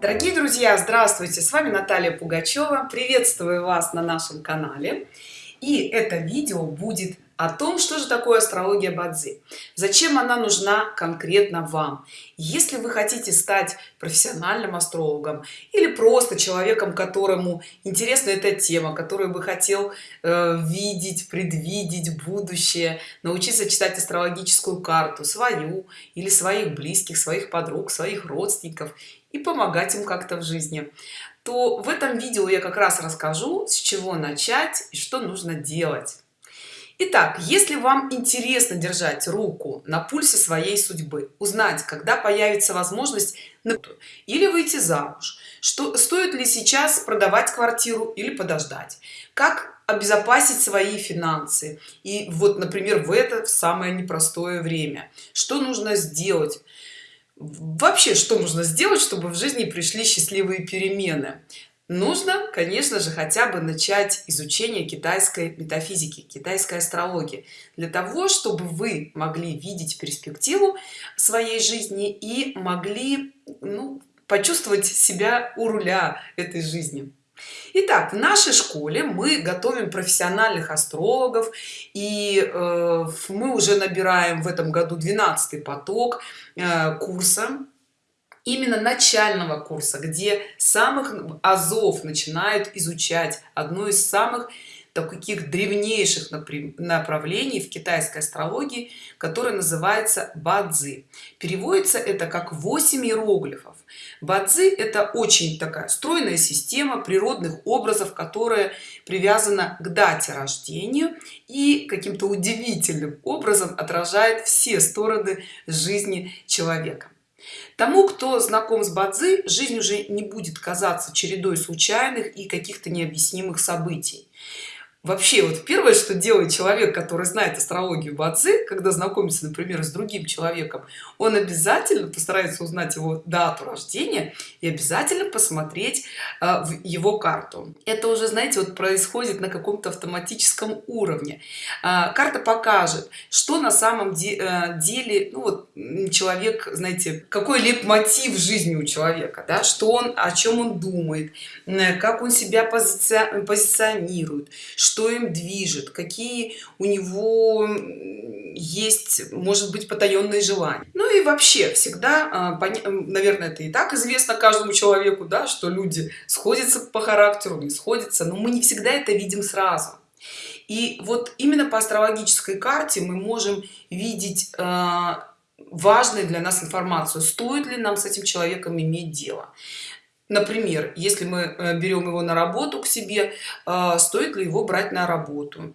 Дорогие друзья, здравствуйте! С вами Наталья Пугачева. Приветствую вас на нашем канале. И это видео будет о том, что же такое астрология Бадзи, зачем она нужна конкретно вам. Если вы хотите стать профессиональным астрологом или просто человеком, которому интересна эта тема, который бы хотел э, видеть, предвидеть будущее, научиться читать астрологическую карту, свою или своих близких, своих подруг, своих родственников и помогать им как-то в жизни, то в этом видео я как раз расскажу, с чего начать и что нужно делать. Итак, если вам интересно держать руку на пульсе своей судьбы, узнать, когда появится возможность или выйти замуж, что стоит ли сейчас продавать квартиру или подождать, как обезопасить свои финансы и вот, например, в это самое непростое время, что нужно сделать, вообще, что нужно сделать, чтобы в жизни пришли счастливые перемены, нужно конечно же хотя бы начать изучение китайской метафизики китайской астрологии для того чтобы вы могли видеть перспективу своей жизни и могли ну, почувствовать себя у руля этой жизни. Итак, в нашей школе мы готовим профессиональных астрологов и э, мы уже набираем в этом году 12 поток э, курса именно начального курса где самых азов начинают изучать одно из самых таких древнейших направлений в китайской астрологии которая называется бадзи. Переводится это как 8 иероглифов. Бадзи это очень такая стройная система природных образов которая привязана к дате рождения и каким-то удивительным образом отражает все стороны жизни человека тому кто знаком с бадзи жизнь уже не будет казаться чередой случайных и каких-то необъяснимых событий вообще вот первое что делает человек который знает астрологию бадзи когда знакомится например с другим человеком он обязательно постарается узнать его дату рождения и обязательно посмотреть э, в его карту. Это уже знаете вот происходит на каком-то автоматическом уровне. Э, карта покажет что на самом де э, деле ну вот человек знаете какой либо мотив жизни у человека да что он о чем он думает э, как он себя позиция позиционирует что им движет какие у него есть может быть потаенные желания. Ну и вообще всегда а, наверное это и так известно каждому человеку да что люди сходятся по характеру не сходятся но мы не всегда это видим сразу. И вот именно по астрологической карте мы можем видеть а, важную для нас информацию стоит ли нам с этим человеком иметь дело например если мы э, берем его на работу к себе э, стоит ли его брать на работу?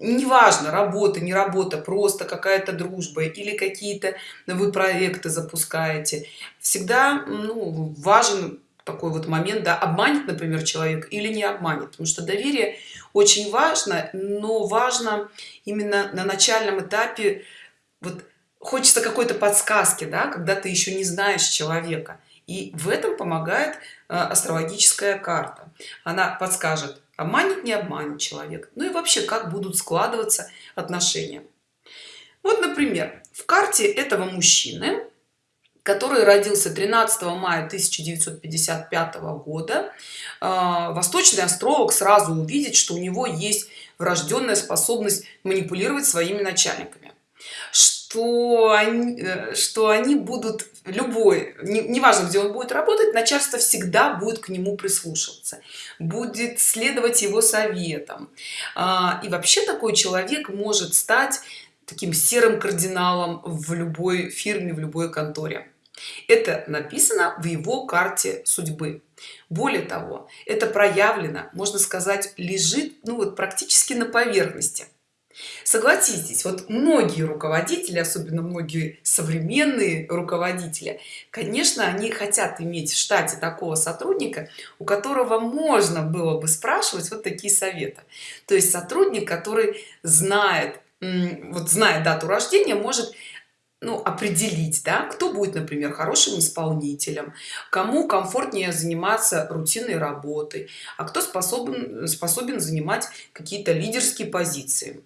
Неважно работа не работа просто какая-то дружба или какие-то вы проекты запускаете. Всегда ну, важен такой вот момент да обманет например человек или не обманет. Потому что доверие очень важно но важно именно на начальном этапе вот хочется какой-то подсказки да когда ты еще не знаешь человека и в этом помогает э, астрологическая карта. Она подскажет обманет не обманет человек ну и вообще как будут складываться отношения. Вот например в карте этого мужчины который родился 13 мая 1955 года э, восточный астролог сразу увидит что у него есть врожденная способность манипулировать своими начальниками. Что они, э, что они будут любой неважно не где он будет работать начальство всегда будет к нему прислушиваться будет следовать его советам. А, и вообще такой человек может стать таким серым кардиналом в любой фирме в любой конторе. Это написано в его карте судьбы. Более того это проявлено можно сказать лежит ну вот практически на поверхности согласитесь вот многие руководители особенно многие современные руководители конечно они хотят иметь в штате такого сотрудника у которого можно было бы спрашивать вот такие советы. То есть сотрудник который знает вот знает дату рождения может ну, определить да кто будет например хорошим исполнителем кому комфортнее заниматься рутинной работой а кто способен способен занимать какие-то лидерские позиции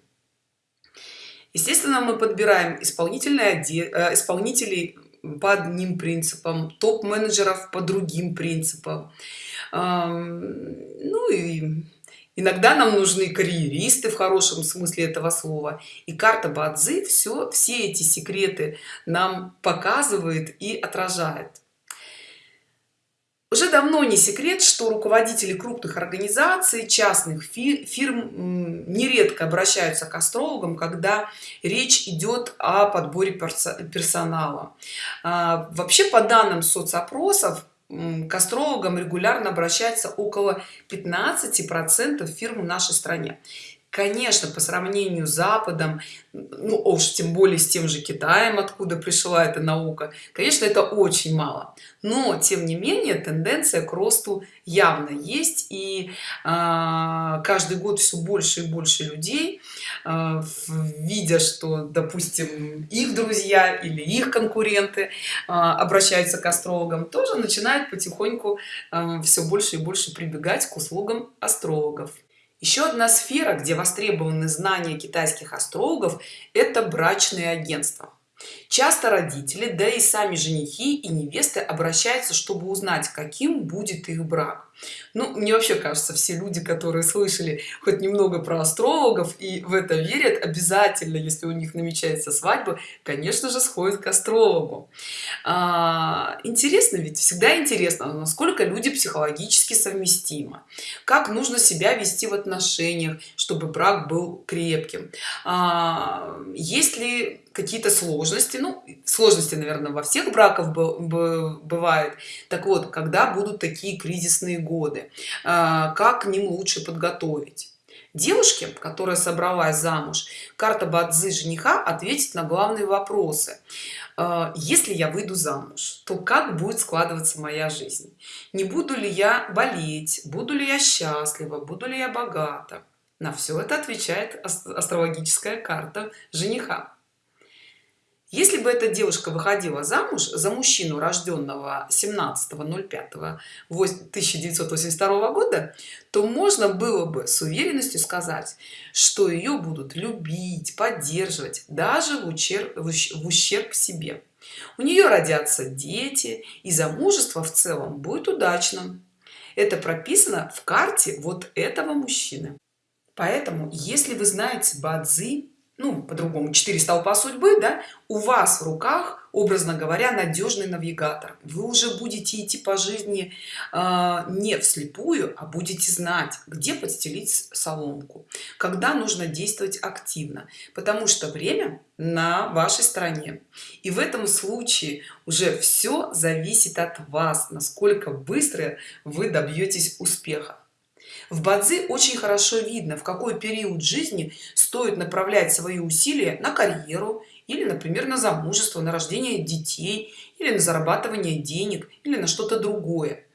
естественно мы подбираем исполнительные э, исполнителей по одним принципам топ-менеджеров по другим принципам ну и иногда нам нужны карьеристы в хорошем смысле этого слова. И карта бадзи все все эти секреты нам показывает и отражает уже давно не секрет что руководители крупных организаций частных фирм нередко обращаются к астрологам когда речь идет о подборе персонала. А, вообще по данным соцопросов к астрологам регулярно обращается около 15 процентов фирм в нашей стране конечно по сравнению с западом ну уж тем более с тем же китаем откуда пришла эта наука конечно это очень мало. Но тем не менее тенденция к росту явно есть и э, каждый год все больше и больше людей э, видя что допустим их друзья или их конкуренты э, обращаются к астрологам тоже начинают потихоньку э, все больше и больше прибегать к услугам астрологов еще одна сфера где востребованы знания китайских астрологов это брачные агентства. Часто родители да и сами женихи и невесты обращаются чтобы узнать каким будет их брак ну мне вообще кажется все люди которые слышали хоть немного про астрологов и в это верят обязательно если у них намечается свадьба конечно же сходят к астрологу. А, интересно ведь всегда интересно насколько люди психологически совместимы. Как нужно себя вести в отношениях чтобы брак был крепким. А, есть ли какие-то сложности? Ну сложности наверное во всех браков бывает так вот когда будут такие кризисные годы а, как к ним лучше подготовить. Девушке которая собралась замуж карта бадзы жениха ответит на главные вопросы. А, если я выйду замуж то как будет складываться моя жизнь? Не буду ли я болеть? Буду ли я счастлива? Буду ли я богата? На все это отвечает астрологическая карта жениха если бы эта девушка выходила замуж за мужчину рожденного 17.05 1982 года то можно было бы с уверенностью сказать что ее будут любить поддерживать даже в ущерб в ущерб себе. У нее родятся дети и замужество в целом будет удачным. Это прописано в карте вот этого мужчины. Поэтому если вы знаете бадзи ну по-другому 4 столпа судьбы да у вас в руках образно говоря надежный навигатор. Вы уже будете идти по жизни э, не вслепую а будете знать где подстелить соломку когда нужно действовать активно потому что время на вашей стороне. И в этом случае уже все зависит от вас насколько быстро вы добьетесь успеха в бадзи очень хорошо видно в какой период жизни стоит направлять свои усилия на карьеру или например на замужество на рождение детей или на зарабатывание денег или на что-то другое.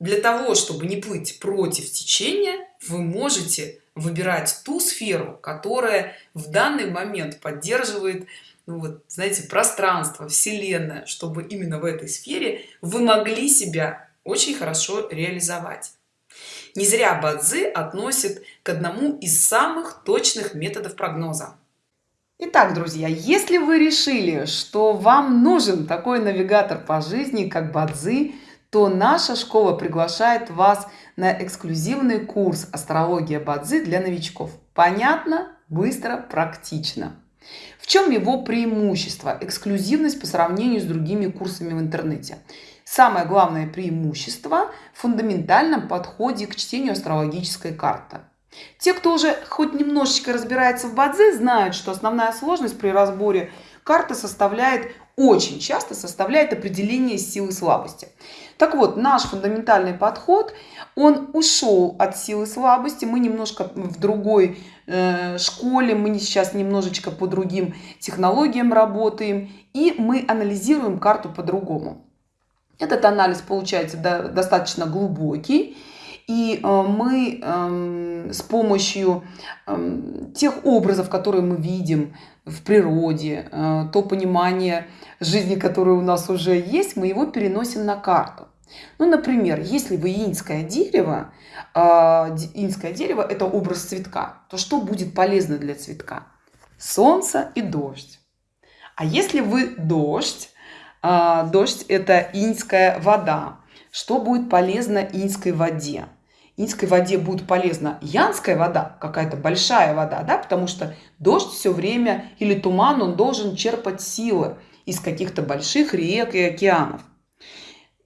Для того чтобы не плыть против течения вы можете выбирать ту сферу которая в данный момент поддерживает ну вот знаете пространство вселенная чтобы именно в этой сфере вы могли себя очень хорошо реализовать не зря бадзи относит к одному из самых точных методов прогноза Итак, друзья, если вы решили, что вам нужен такой навигатор по жизни, как Бадзи, то наша школа приглашает вас на эксклюзивный курс «Астрология Бадзи» для новичков. Понятно, быстро, практично. В чем его преимущество? Эксклюзивность по сравнению с другими курсами в интернете самое главное преимущество в фундаментальном подходе к чтению астрологической карты. Те кто уже хоть немножечко разбирается в бадзе знают что основная сложность при разборе карты составляет очень часто составляет определение силы слабости. Так вот наш фундаментальный подход он ушел от силы слабости мы немножко в другой э, школе мы сейчас немножечко по другим технологиям работаем и мы анализируем карту по-другому этот анализ получается достаточно глубокий. И э, мы эм, с помощью эм, тех образов, которые мы видим в природе, э, то понимание жизни, которое у нас уже есть, мы его переносим на карту. Ну, например, если вы инское дерево, э, инское дерево – это образ цветка, то что будет полезно для цветка? Солнце и дождь. А если вы дождь, а, дождь это иньская вода. Что будет полезно иньской воде? Иньской воде будет полезна янская вода какая-то большая вода да потому что дождь все время или туман он должен черпать силы из каких-то больших рек и океанов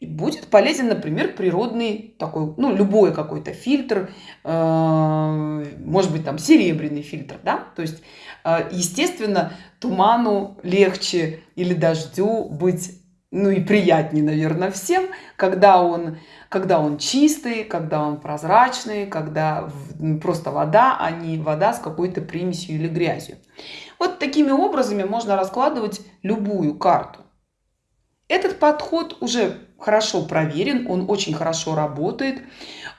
и будет полезен например природный такой ну любой какой-то фильтр э, может быть там серебряный фильтр да? То есть э, естественно туману легче или дождю быть ну и приятнее наверное всем когда он когда он чистый когда он прозрачный когда просто вода а не вода с какой-то примесью или грязью. Вот такими образами можно раскладывать любую карту этот подход уже хорошо проверен он очень хорошо работает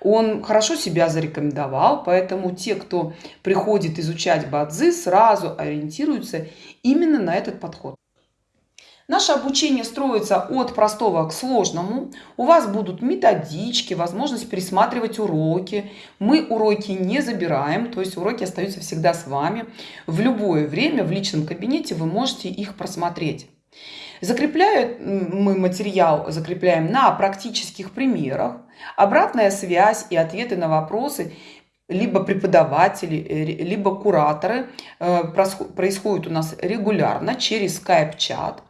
он хорошо себя зарекомендовал поэтому те кто приходит изучать бадзи сразу ориентируются именно на этот подход Наше обучение строится от простого к сложному. У вас будут методички, возможность пересматривать уроки. Мы уроки не забираем, то есть уроки остаются всегда с вами. В любое время в личном кабинете вы можете их просмотреть. Закрепляем мы материал, закрепляем на практических примерах. Обратная связь и ответы на вопросы либо преподаватели, э, либо кураторы э, происходят у нас регулярно через скайп-чат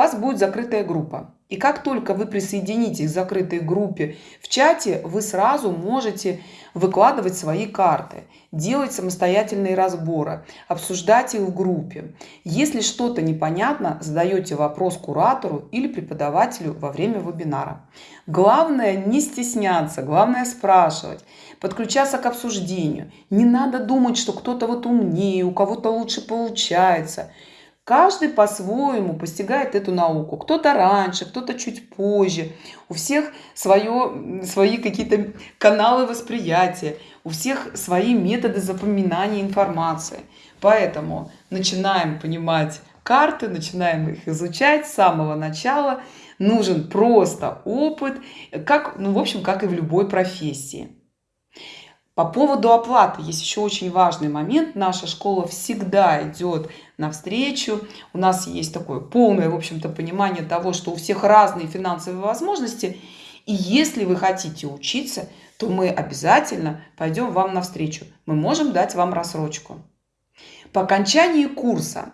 вас будет закрытая группа. И как только вы присоединитесь к закрытой группе в чате, вы сразу можете выкладывать свои карты, делать самостоятельные разборы, обсуждать их в группе. Если что-то непонятно, задаете вопрос куратору или преподавателю во время вебинара. Главное не стесняться, главное спрашивать, подключаться к обсуждению. Не надо думать, что кто-то вот умнее, у кого-то лучше получается. Каждый по-своему постигает эту науку. Кто-то раньше, кто-то чуть позже. У всех свое, свои какие-то каналы восприятия. У всех свои методы запоминания информации. Поэтому начинаем понимать карты, начинаем их изучать с самого начала. Нужен просто опыт, как, ну, в общем, как и в любой профессии. По поводу оплаты есть еще очень важный момент. Наша школа всегда идет навстречу. У нас есть такое полное, в общем-то, понимание того, что у всех разные финансовые возможности. И если вы хотите учиться, то мы обязательно пойдем вам навстречу. Мы можем дать вам рассрочку. По окончании курса,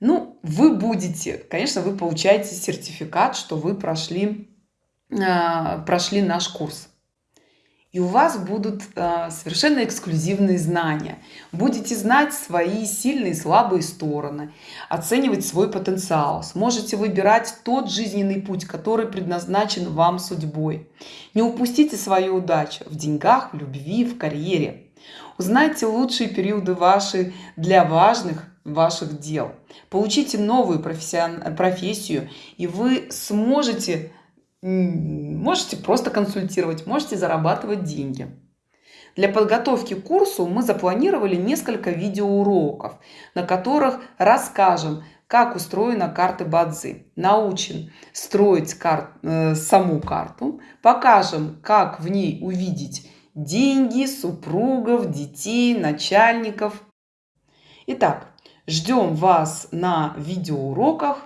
ну, вы будете, конечно, вы получаете сертификат, что вы прошли, э, прошли наш курс и у вас будут э, совершенно эксклюзивные знания. Будете знать свои сильные и слабые стороны оценивать свой потенциал. Сможете выбирать тот жизненный путь который предназначен вам судьбой. Не упустите свою удачу в деньгах в любви в карьере. Узнайте лучшие периоды ваши для важных ваших дел. Получите новую профессию и вы сможете можете просто консультировать можете зарабатывать деньги. Для подготовки к курсу мы запланировали несколько видеоуроков на которых расскажем как устроена карта бадзи. Научим строить кар э, саму карту покажем как в ней увидеть деньги супругов детей начальников. Итак, ждем вас на видеоуроках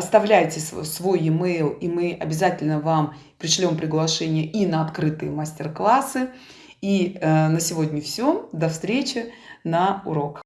оставляйте свой e-mail и мы обязательно вам пришлем приглашение и на открытые мастер-классы. И э, на сегодня все до встречи на урок